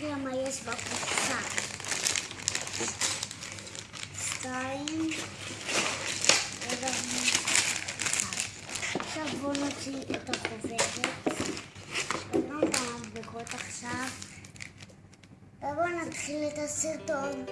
יודע מה יש בקופסה. שתיים, עכשיו בואו נוציא את החוברת. לא מהמדבקות עכשיו. ובואו נתחיל את הסרטון.